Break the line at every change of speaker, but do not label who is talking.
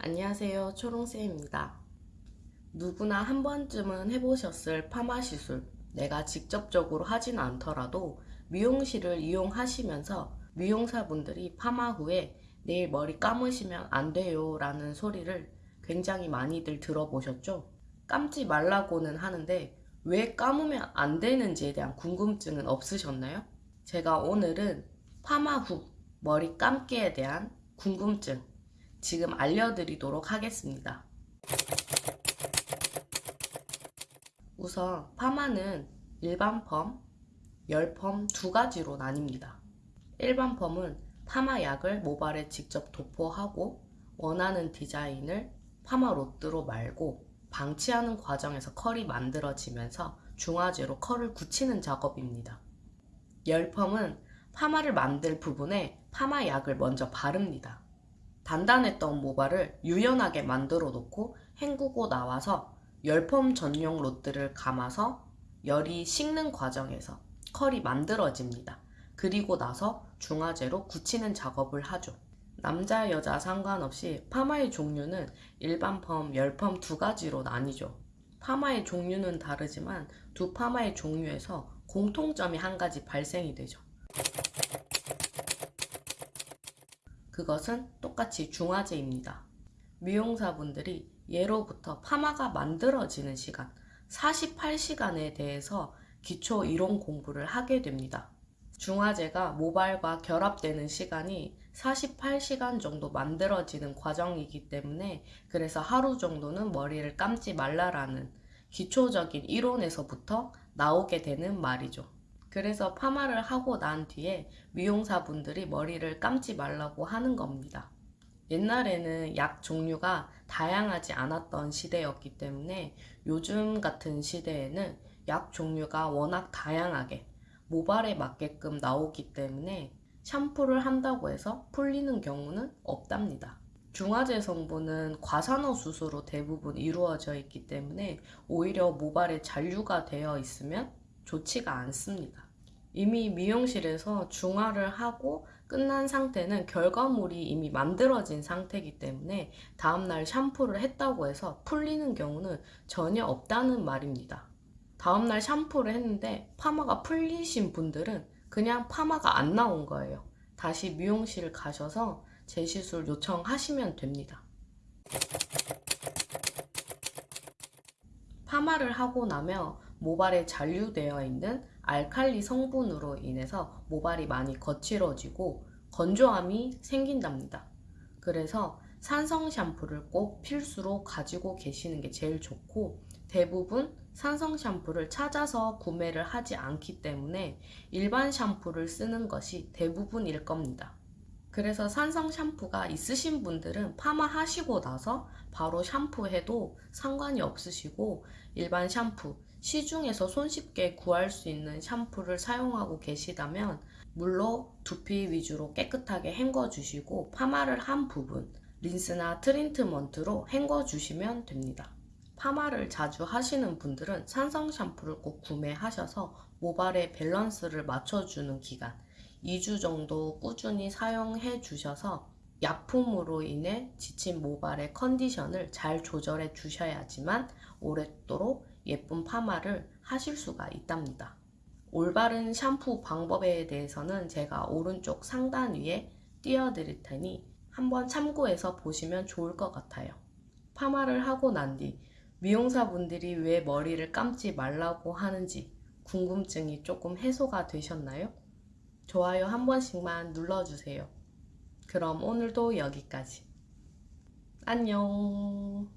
안녕하세요. 초롱쌤입니다. 누구나 한 번쯤은 해보셨을 파마 시술. 내가 직접적으로 하진 않더라도 미용실을 이용하시면서 미용사분들이 파마 후에 내일 머리 감으시면 안 돼요 라는 소리를 굉장히 많이들 들어보셨죠? 감지 말라고는 하는데 왜 감으면 안 되는지에 대한 궁금증은 없으셨나요? 제가 오늘은 파마 후 머리 감기에 대한 궁금증 지금 알려드리도록 하겠습니다. 우선 파마는 일반 펌, 열펌 두 가지로 나뉩니다. 일반 펌은 파마약을 모발에 직접 도포하고 원하는 디자인을 파마 로드로 말고 방치하는 과정에서 컬이 만들어지면서 중화제로 컬을 굳히는 작업입니다. 열펌은 파마를 만들 부분에 파마약을 먼저 바릅니다. 단단했던 모발을 유연하게 만들어 놓고 헹구고 나와서 열펌 전용 롯들을 감아서 열이 식는 과정에서 컬이 만들어집니다. 그리고 나서 중화제로 굳히는 작업을 하죠. 남자, 여자 상관없이 파마의 종류는 일반 펌, 열펌 두 가지로 나뉘죠. 파마의 종류는 다르지만 두 파마의 종류에서 공통점이 한 가지 발생이 되죠. 그것은 똑같이 중화제입니다. 미용사분들이 예로부터 파마가 만들어지는 시간 48시간에 대해서 기초 이론 공부를 하게 됩니다. 중화제가 모발과 결합되는 시간이 48시간 정도 만들어지는 과정이기 때문에 그래서 하루 정도는 머리를 감지 말라라는 기초적인 이론에서부터 나오게 되는 말이죠. 그래서 파마를 하고 난 뒤에 미용사분들이 머리를 감지 말라고 하는 겁니다. 옛날에는 약 종류가 다양하지 않았던 시대였기 때문에 요즘 같은 시대에는 약 종류가 워낙 다양하게 모발에 맞게끔 나오기 때문에 샴푸를 한다고 해서 풀리는 경우는 없답니다. 중화제 성분은 과산화 수소로 대부분 이루어져 있기 때문에 오히려 모발에 잔류가 되어 있으면 좋지가 않습니다. 이미 미용실에서 중화를 하고 끝난 상태는 결과물이 이미 만들어진 상태이기 때문에 다음날 샴푸를 했다고 해서 풀리는 경우는 전혀 없다는 말입니다. 다음날 샴푸를 했는데 파마가 풀리신 분들은 그냥 파마가 안 나온 거예요. 다시 미용실 가셔서 재시술 요청하시면 됩니다. 파마를 하고 나면 모발에 잔류되어 있는 알칼리 성분으로 인해서 모발이 많이 거칠어지고 건조함이 생긴답니다. 그래서 산성 샴푸를 꼭 필수로 가지고 계시는 게 제일 좋고 대부분 산성 샴푸를 찾아서 구매를 하지 않기 때문에 일반 샴푸를 쓰는 것이 대부분일 겁니다. 그래서 산성 샴푸가 있으신 분들은 파마 하시고 나서 바로 샴푸해도 상관이 없으시고 일반 샴푸, 시중에서 손쉽게 구할 수 있는 샴푸를 사용하고 계시다면 물로 두피 위주로 깨끗하게 헹궈 주시고 파마를 한 부분 린스나 트리트먼트로 헹궈 주시면 됩니다. 파마를 자주 하시는 분들은 산성 샴푸를 꼭 구매하셔서 모발의 밸런스를 맞춰주는 기간 2주 정도 꾸준히 사용해 주셔서 약품으로 인해 지친 모발의 컨디션을 잘 조절해 주셔야지만 오랫도록 예쁜 파마를 하실 수가 있답니다. 올바른 샴푸 방법에 대해서는 제가 오른쪽 상단 위에 띄워드릴 테니 한번 참고해서 보시면 좋을 것 같아요. 파마를 하고 난 뒤 미용사분들이 왜 머리를 감지 말라고 하는지 궁금증이 조금 해소가 되셨나요? 좋아요 한 번씩만 눌러주세요. 그럼 오늘도 여기까지. 안녕.